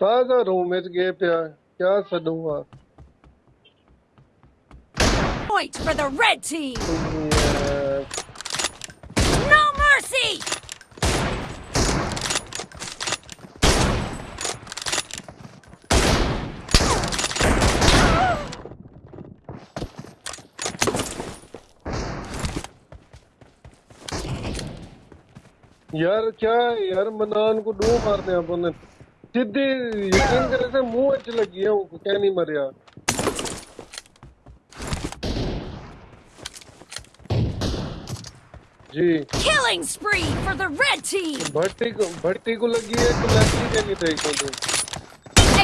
ताज़ा रूम में गए पिया क्या सदूँगा Point for the red team. Yeah. No mercy. यार क्या यार मनान को डू मारते हैं अपन सीधी यकीन करे से मुँह च लगी है वो क्या नहीं मरिया जी Killing spree for the red team! भट्टी को भट्टी को लगी है तो लगी के नहीं थे को तो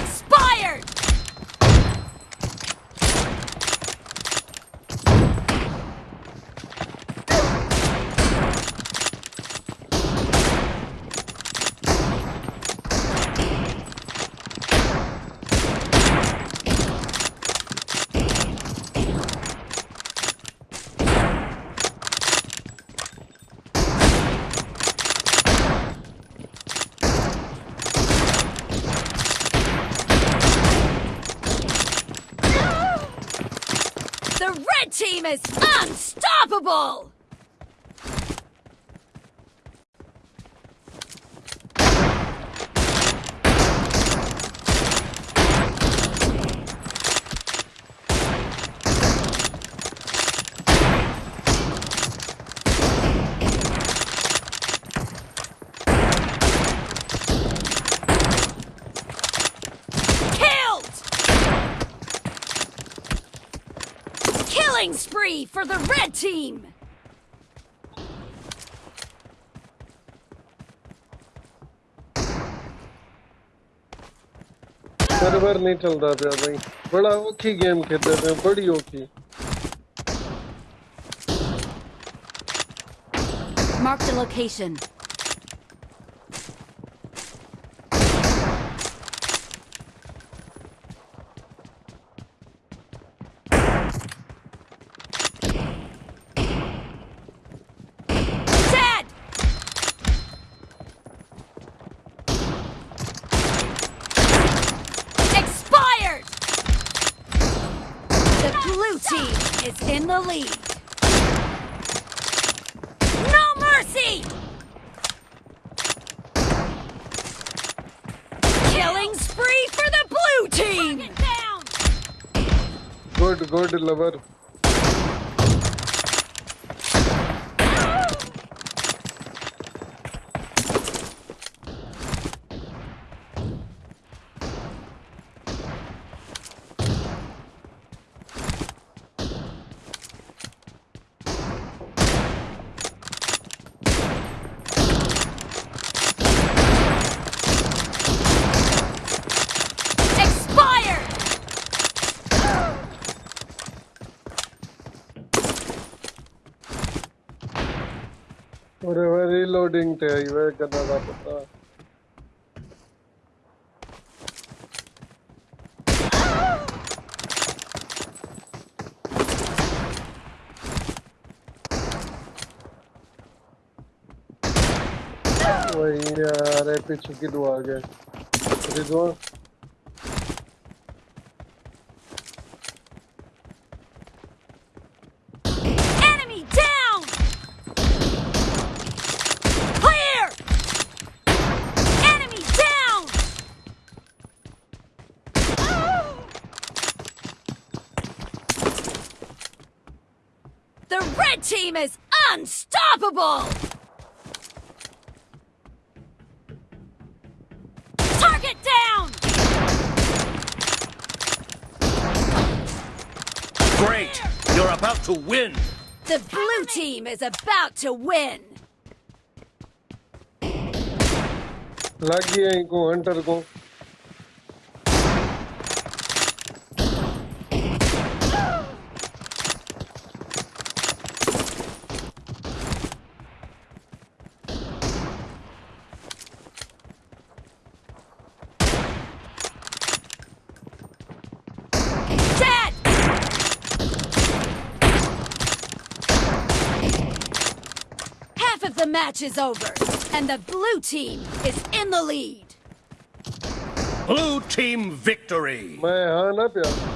Expired! Killing spree for the red team! Server नहीं चलता था भाई बड़ा औखी गेम खेलते थे बड़ी औखी Marked a location. Dead! Expired! The blue team is in the lead. No mercy! Killing spree for the blue team! down! Good good lover Expired! और वही यार ये पीछे की दुआ आ गए Rizwan team is about to win! लग गया इनको हंटर को match is over, and the blue team is in the lead. Blue team victory. Up.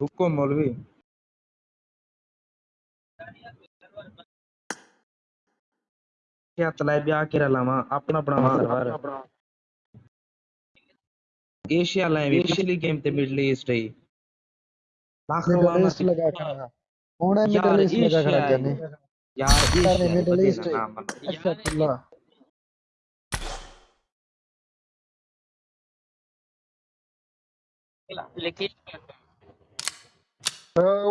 रुको मौलवी। ब्याह अपना अपना एशिया लाइन पिछली गेम ते मिडल ईस्ट रही। लाख लगा खड़ा होने मिडल ईस्ट लगा खड़ा जाने यार एशिया मिडल ईस्ट अच्छा पुल्ला लेकिन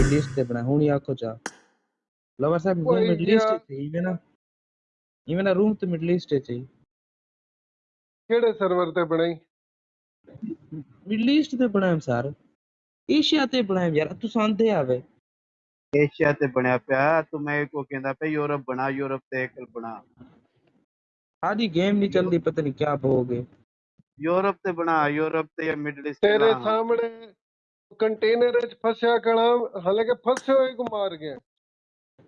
ਮਿਡਲ ਈਸਟ ਤੇ ਬਣਾ ਹੁਣ ਹੀ ਆਖੋ ਚਾ ਲਵਰ ਸਾਹਿਬ ਰੂਮ ਕੋਈ ਮਿਡਲ ਈਸਟ ਗਿਆ- ਤੇ ਇਵੇਂ ਨਾ ਇਵੇਂ ਨਾ ਰੂਮ ਤੇ ਮਿਡਲ ਈਸਟ ਚ ਹੀ ਕਿਹੜੇ ਸਰਵਰ ਤੇ ਬਣਾਈ ਮਿਡਲ ਈਸਟ ਤੇ ਬਣਾਇਆ ਸਰ ਏਸ਼ੀਆ ਤੇ ਬਣਾਇਆ ਯਾਰ ਤੂੰ ਸੰਦੇ ਆਵੇ ਏਸ਼ੀਆ ਤੇ ਬਣਿਆ ਪਿਆ ਤੂੰ ਮੈਂ ਕੋ ਕਹਿੰਦਾ ਪਿਆ ਯੂਰਪ ਬਣਾ ਯੂਰਪ ਤੇ ਇੱਕ ਬਣਾ ਆਦੀ ਗੇਮ ਨਹੀਂ ਚੱਲਦੀ ਪਤਾ ਨਹੀਂ ਕਿਆ ਭੋਗੇ ਯੂਰਪ ਤੇ ਬਣਾ ਯੂਰਪ ਤੇ ਜਾਂ ਮਿਡਲ ਈਸਟ ਤੇਰੇ ਸਾਹਮਣੇ ਕੰਟੇਨਰ ਵਿੱਚ ਫਸਿਆ ਕਣਾ ਹਾਲਾਂਕਿ ਫਸੇ ਹੋਏ ਕੋ ਮਾਰ ਗਿਆ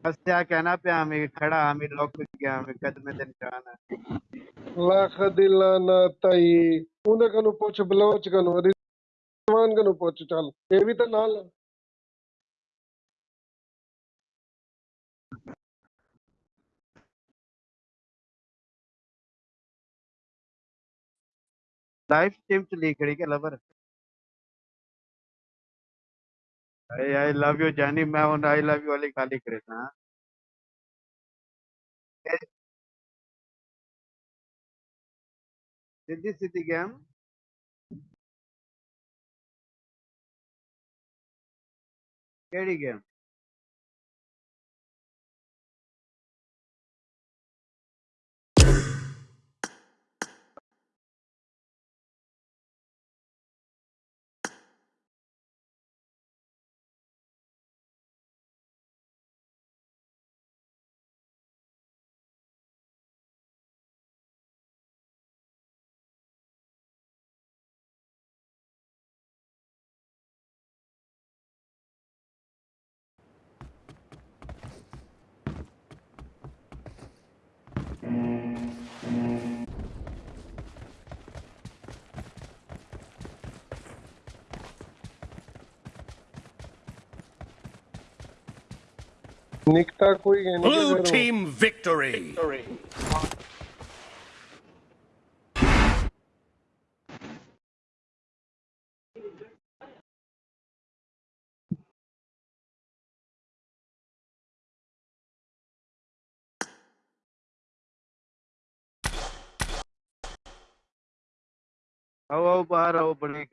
ਫਸਿਆ ਕਹਿਣਾ ਪਿਆ ਮੈਂ ਖੜਾ ਮੈਂ ਲੁੱਕ ਗਿਆ ਮੈਂ ਕਦਮੇ ਤੇ ਨਿਸ਼ਾਨ ਹੈ ਲੱਖ ਦਿਲਾਂ ਨਾ ਤਾਈ ਉਹਦੇ ਕਨੂੰ ਪੁੱਛ ਬਲੋਚ ਕਨੂੰ ਰਿਜ਼ਵਾਨ ਕਨੂੰ ਪੁੱਛ ਚੱਲ ਇਹ ਵੀ ਤਾਂ ਨਾਲ ਆ। लाइव स्ट्रीम चली खड़ी के लवर अरे आई लव यू जानी मैं उन आई लव यू वाली गाली करे था सिद्धी सिद्धी गेम। केड़ी गेम? निकता कोई Blue team victory. victory. आओ आओ बाहर आओ बड़े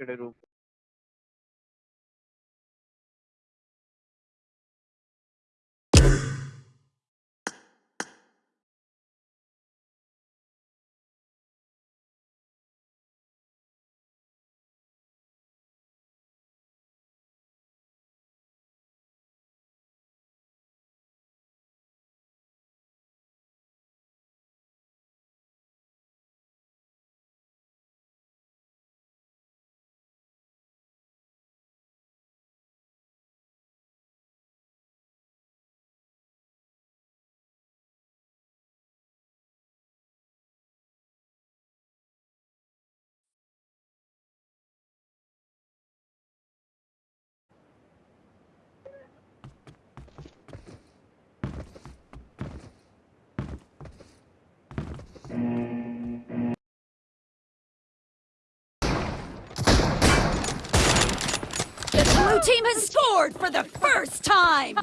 team has scored for the first time!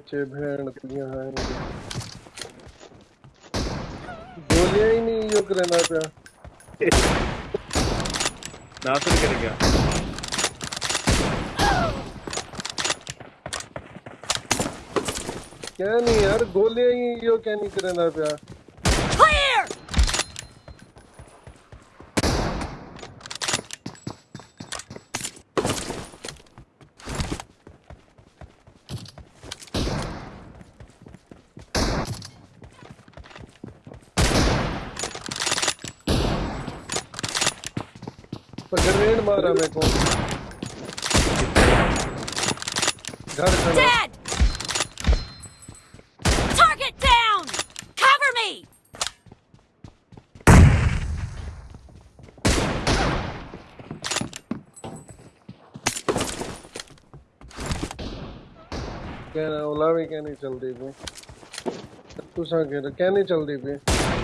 बच्चे भेड़ तियाँ हैं गोलियाँ ही नहीं यो करना पिया। नासर कर गया क्या नहीं यार गोलियाँ ही यो क्या नहीं करना था Dead! Target down! Cover me! क्या ओला भी क्या नहीं चलती पे तू सा क्या नहीं चलती पे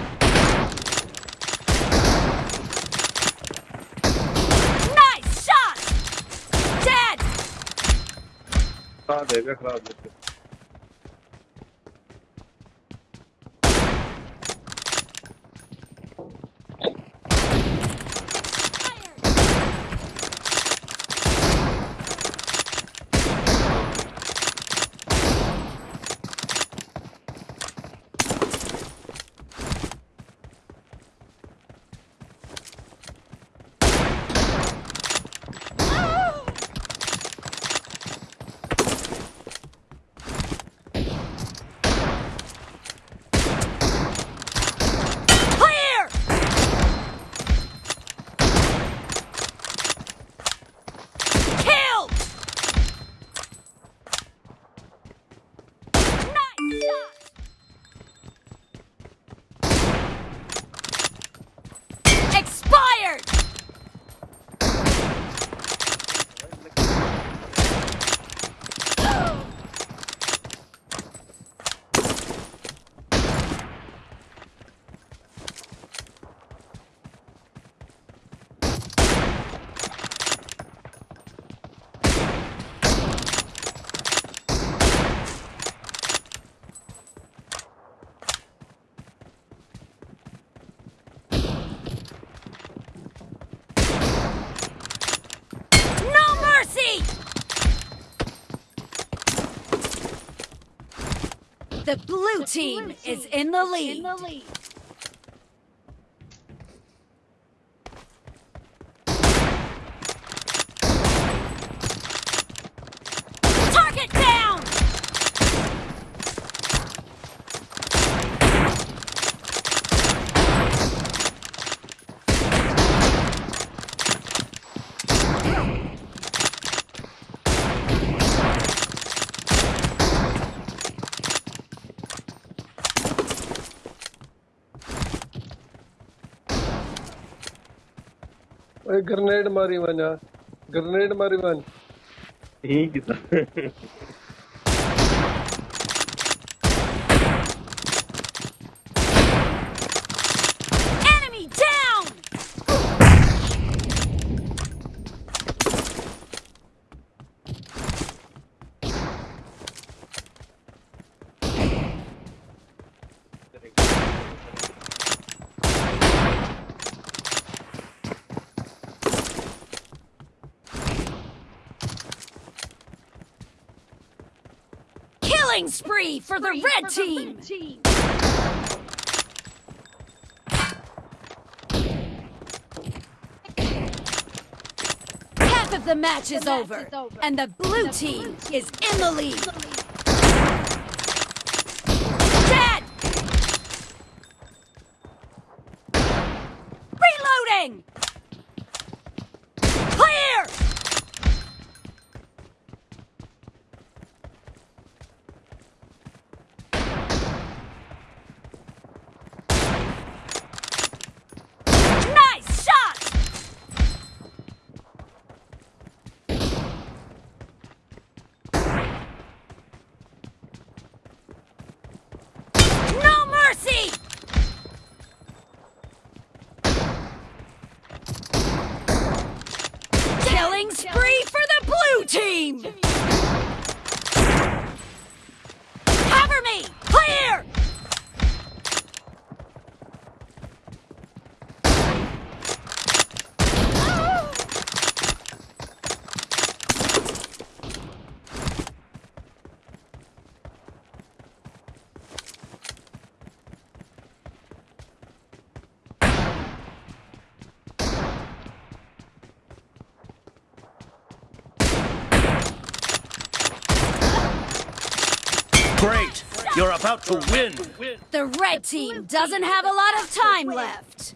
Aa DB klavye. The blue team, the blue team is in the lead. In the lead. मारी वञा ग्रेनेड मारी वन ठीक है। Killing spree for the red team! Half of the match is over, and the blue team is in the lead. Dead! Reloading! Clear! Nice shot! No mercy! Killing spree for the blue team! Cover me! Clear! Great! You're about to win! The red team doesn't have a lot of time left.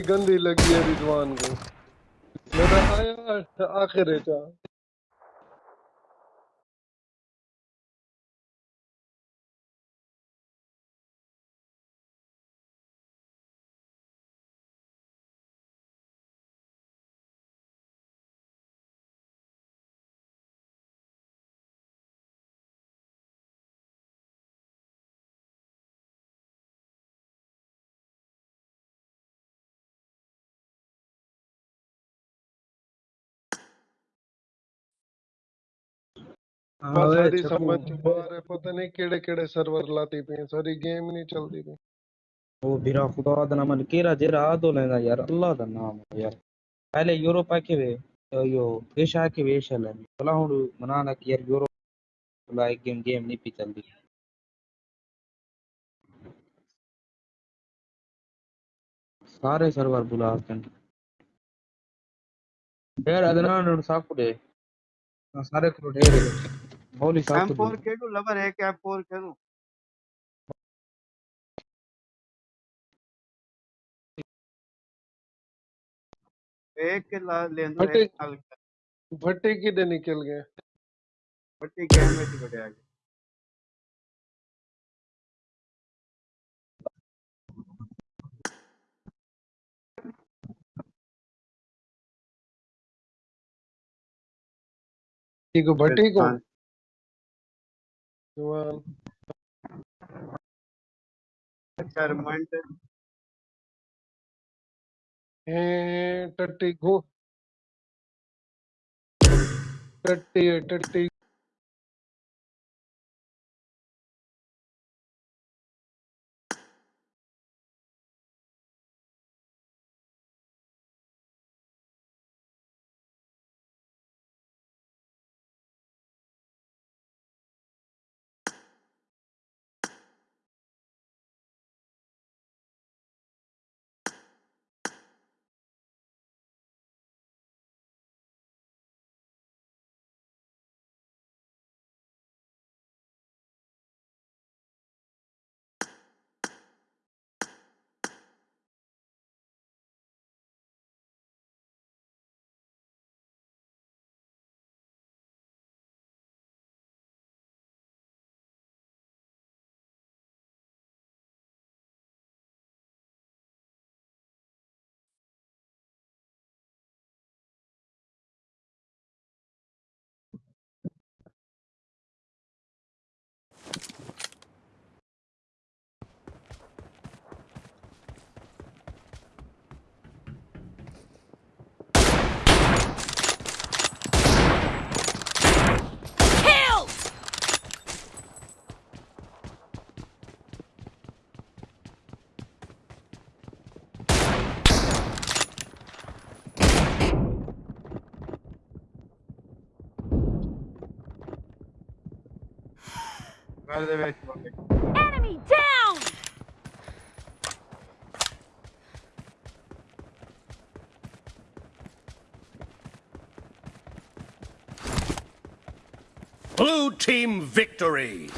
गंदी लगी है रिजवान को। मेरा आया आखिर है छप्पू। समझ तो बाहर है पता नहीं केड़े केड़े सर्वर लाती पे सारी गेम ही नहीं चलती पई ਉਹ ਵੀਰਾ ਖੁਦਾ ਦਾ ਨਾਮ ਕਿਹੜਾ ਜਿਹੜਾ ਆਦੋ ਲੈਂਦਾ ਯਾਰ ਅੱਲਾ ਦਾ ਨਾਮ ਹੈ ਯਾਰ ਪਹਿਲੇ ਯੂਰਪ ਆ ਕੇ ਵੇ ਯੋ ਏਸ਼ਾ ਕੇ ਵੇ ਏਸ਼ਾ ਲੈ ਭਲਾ ਹੁਣ ਮਨਾਣਾ ਕਿ ਯਾਰ ਯੂਰਪ ਲਾਈਕ ਗੇਮ ਗੇਮ ਨਹੀਂ ਪੀ ਚੱਲਦੀ ਸਾਰੇ ਸਰਵਰ ਬੁਲਾ ਕੇ ਯਾਰ ਅਦਨਾਨ ਨੂੰ ਸਾਕੁੜੇ ਸਾਰੇ ਕੋਲ मौली साहब तो M4 के दो लवर है क्या M4 के दो एक के ला ले दो भट्टे भट्टे की। दे निकल गए। भट्टे के में से बढ़िया गए ठीक है भट्टी को। हाँ। Joel. Charmant. Hey, 30, go. 38, 30, Enemy down! Blue team victory.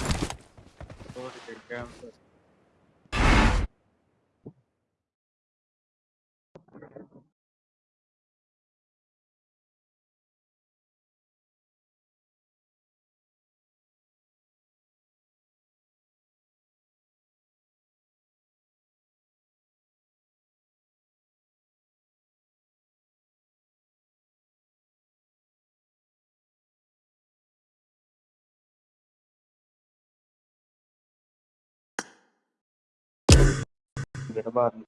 ఉంటుంది కదా barley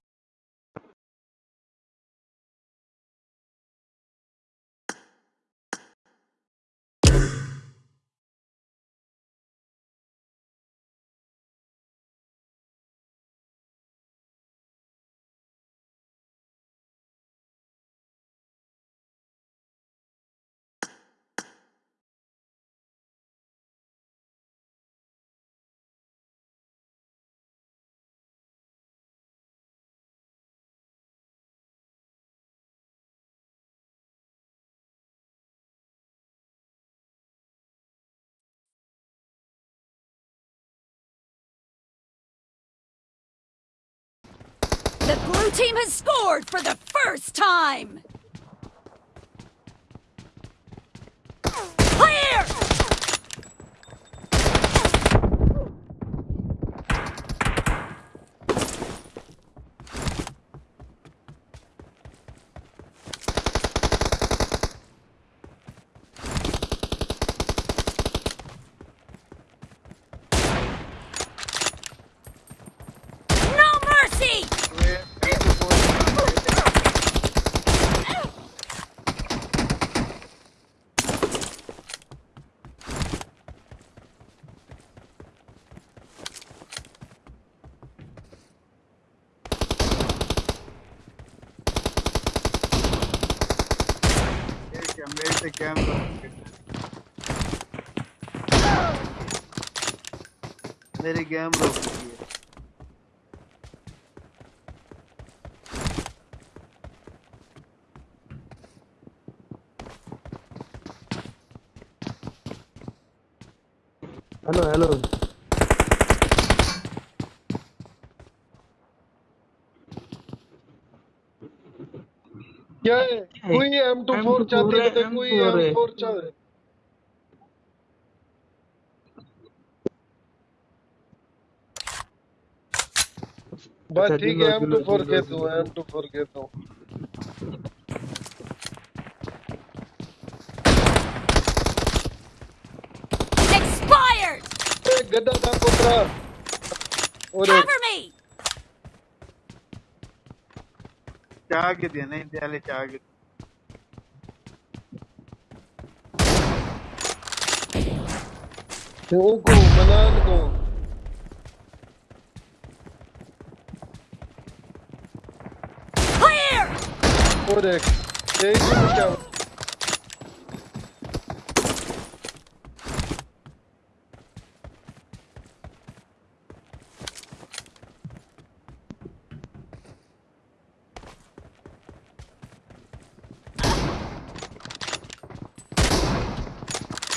The blue team has scored for the first time! से कैमरा मेरी गेम रोक है। हेलो हेलो M4 चाहते हैं देखो ये M4 चाह रहे है एम टू फोर कहता हूँ एम टू फोर कहता हूँ गद्दा था पुत्रा चाह के दिया नहीं दिया ले चाह के Oo ko, manalo. Clear! Codex, take the shower.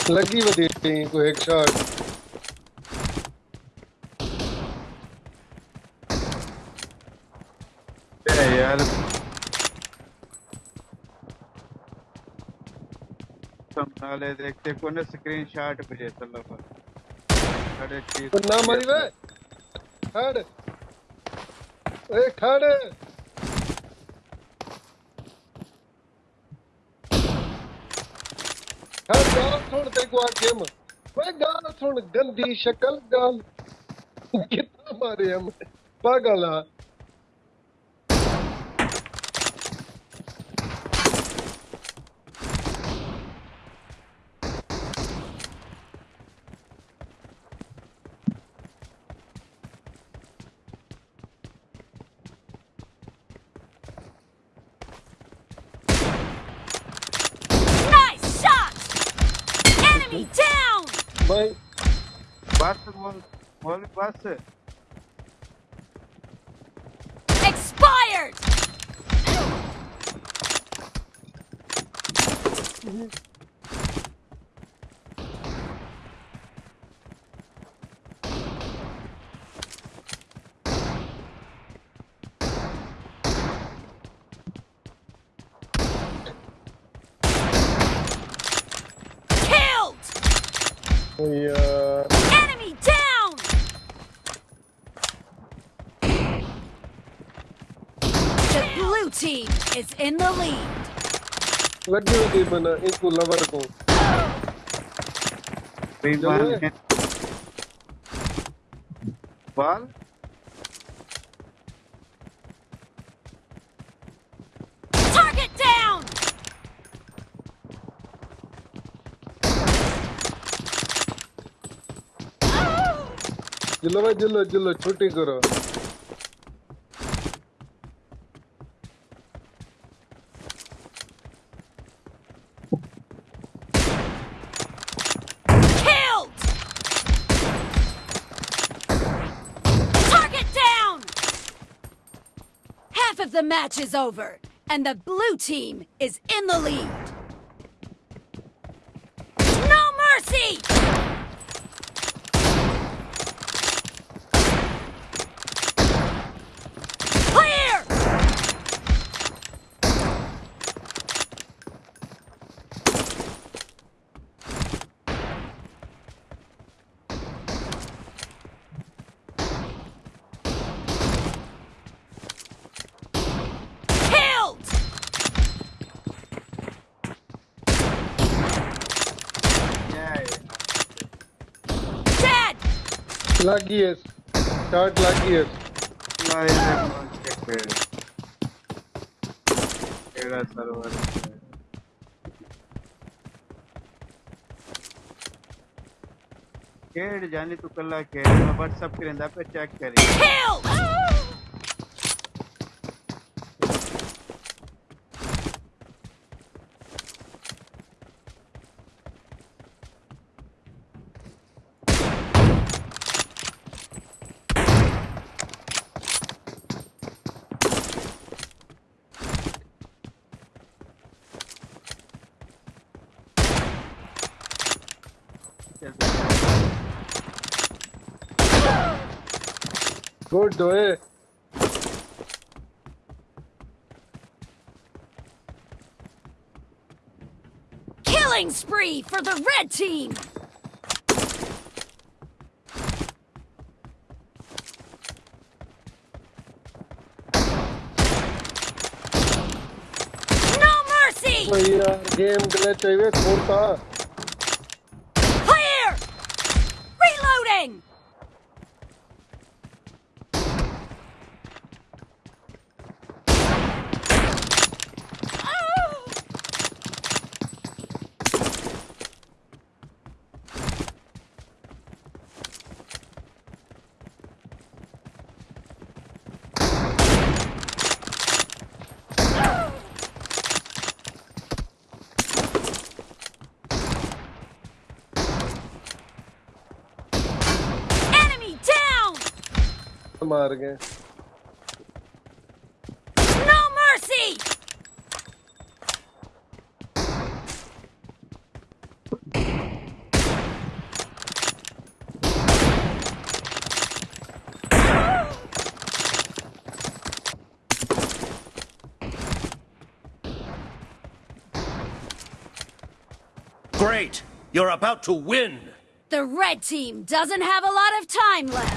लगी वधी को एक शॉट यार. संभाले देखते कोने स्क्रीन शॉट भेजे चलो अरे ठीक ना मारी वे खड़. ए खड़ खड़. आके हम वे गाल सुन गंदी शक्ल गाल। कितना मारे हम। पागल आ Nice shot! Enemy down! भाई बस मोल मोल बस Expired! Killed! यार Enemy down! The blue team is in the lead. लगी वधी बना इनको लवर को। बाल Target down! जिलो भाई जिलो जिलो छुट्टी करो। Match is over, and the blue team is in the lead. लगी है स्टार्ट लगी है लाइन में कौन चेक है केड़ा सर्वर केड़ जानी तू कल्ला केड़ मैं व्हाट्सएप करेंदा पे चेक करी Kill! गुड ओए Killing spree for the red team! No mercy! ओ यार गेम ग्लिच है சந்தோஷமா இருக்கேன் Great! You're about to win! The red team doesn't have a lot of time left.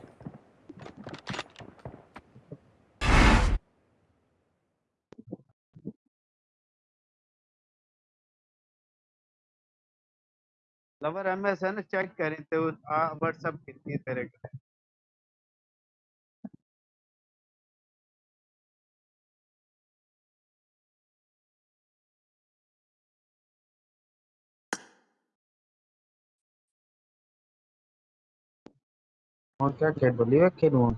Lover MSN check करें तो WhatsApp कितनी तेरे का। है और क्या खेल बोली है खेलूँ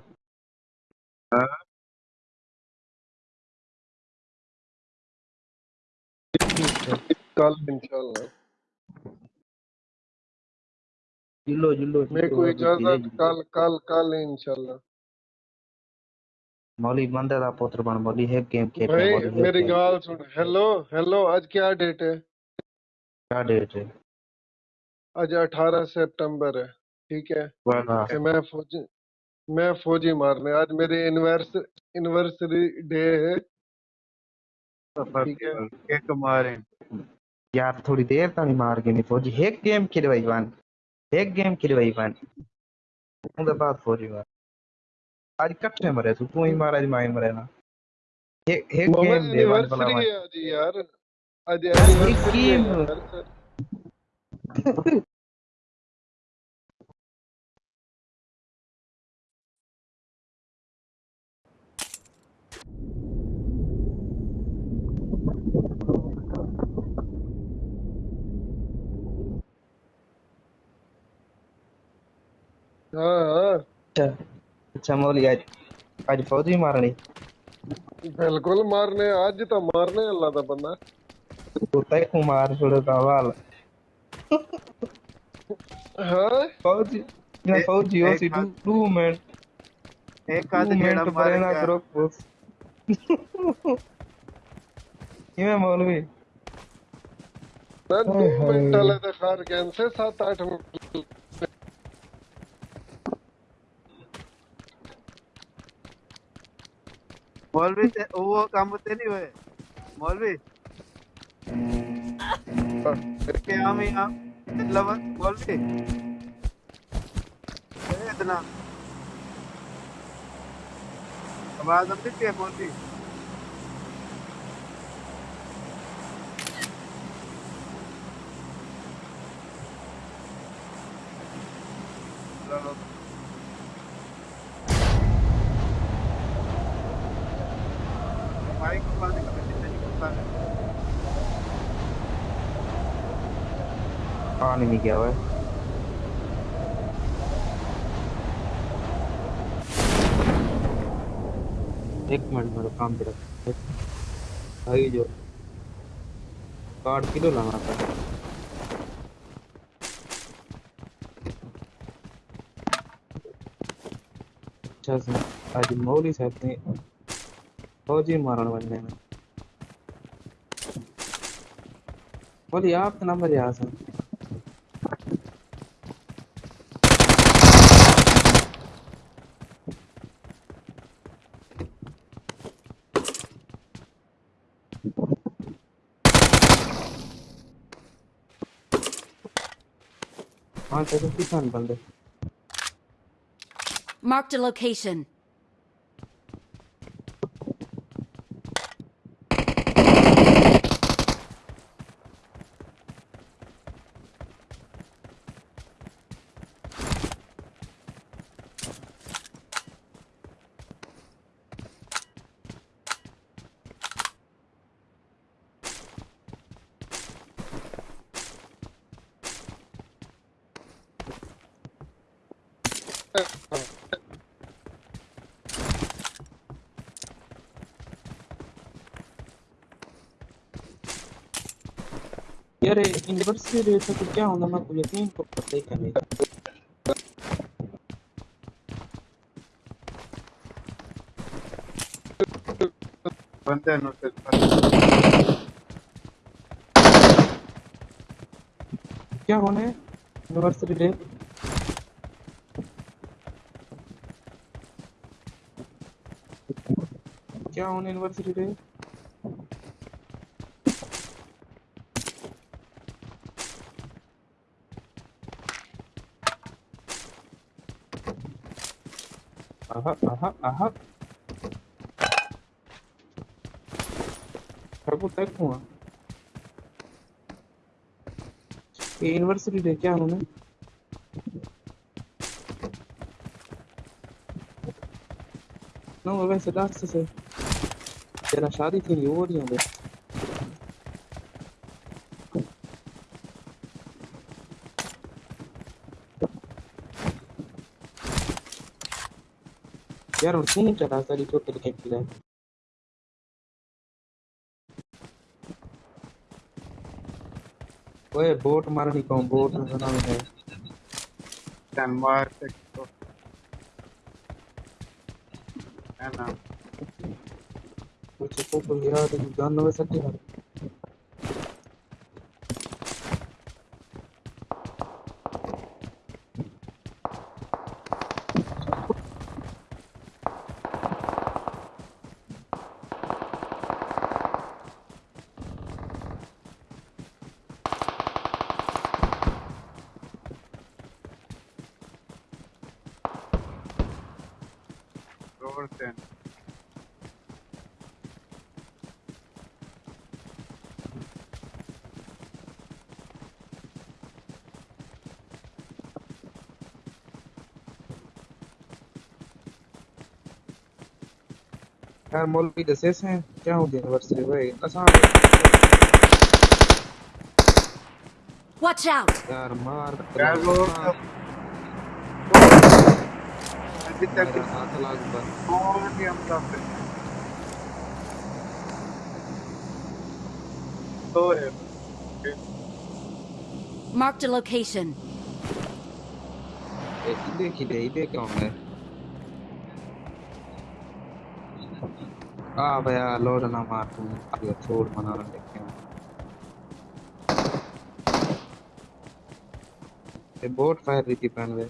कल इंशाल्लाह। जिल्लो जिल्लो मेरे को इजाज़त कल कल कल इंशाल्लाह। मौली बंदे दा पुत्र बन मौली है गेम खेल भाई मेरी गाल सुन हेलो हेलो आज क्या डेट है? क्या डेट है? आज 18 सितंबर है ठीक है? मैं फौजी मैं फौजी मारने आज मेरी एनिवर्सरी डे है। ठीक है? एक मारे। यार थोड़ी देर ताणी मार के नहीं फौजी एक गेम खेले भाई वन? एक गेम के लिए भाई मान द बात फॉर यू आज कट में मरे तू तू ही मारा आज माइन मरे ना एक एक गेम दे वन भला यार अच्छा अच्छा मौली आज आज फौजी मारनी। बिल्कुल मारने आज तो मारने अल्लाह दा बंदा। तो तय को मार छोड़ो का वाल हाँ ना फौजी सी एक मार ना करो बस। ते मौलवी से वो काम ते नहीं हुए। मौलवी। करके हम यहाँ। लवर मौलवी। इतना। आवाज़ अब है मौलवी चलो। माइक को बंद कर दे, नहीं करता है। गया हुआ है। एक मिनट, मेरे काम पे रख। भाई, जो कार्ड किलो लाना था? अच्छा से आज मौली साहब ने फौजी मारण बनने में बोली आप नंबर यहाँ से। Marked a location. यार यूनिवर्सिटी रेट तो क्या होना मैं को यकीन को पता ही करे बंदे नो से क्या होना है यूनिवर्सिटी रेट क्या होना यूनिवर्सिटी रेट आहा आहा आहा ठाकुर तक हुआ ये यूनिवर्सिटी डे क्या होना No, वैसे लास्ट से तेरा शादी थी वो नहीं है तीन चला सारी तो तेरे के लिए ओए बोट मारनी कौन बोट में बना है कैन मार से तो है ना कुछ को को गिरा तो जान नवे सकते हैं रोड से यार मौलवी दसे हैं क्या हो गया यूनिवर्सिटी भाई आसान Watch out! यार मार यार। अभी तक मेरा सात लाख पर कौन भी हमला कर तो है Marked a location. इधे खिले इधे क्यों है आ भैया लोड ना मार तू ये छोड़ मना रहा देखे ये बोट फायर रही थी पहन वे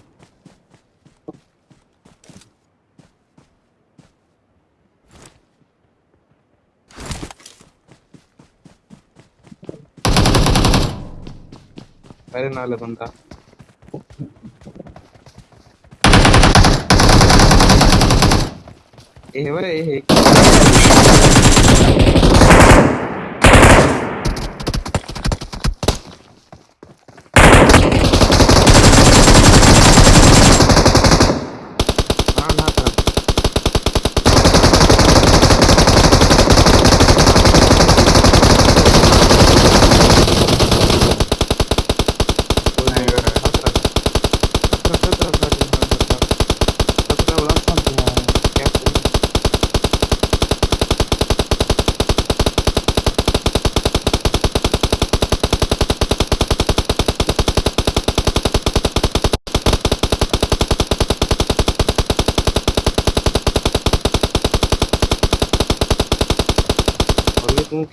अरे नाला बंदा। ए है ए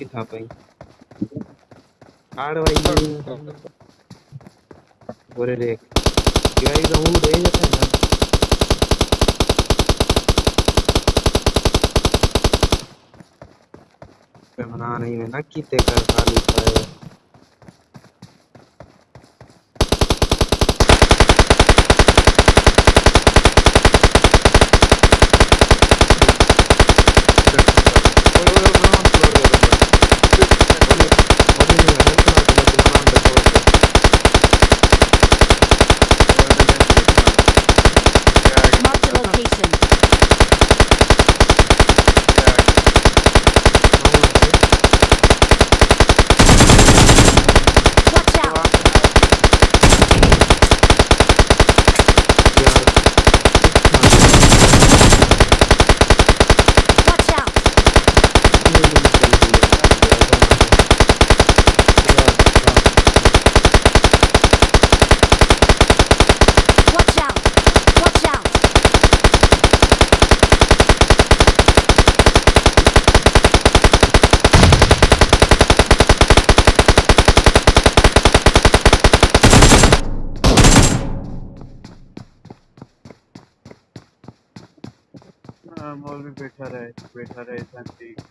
और ये तू आड़ भाई। बोले देख। गाइस हूँ दे जाता है ना। पे मना नहीं है ना कीते कर खाली पाए बैठा रहे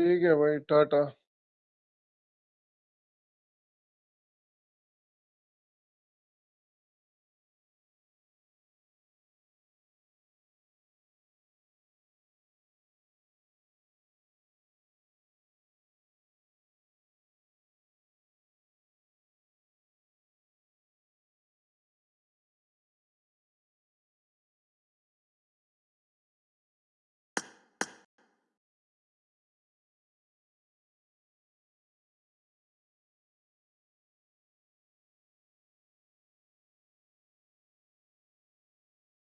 ठीक है भाई टाटा।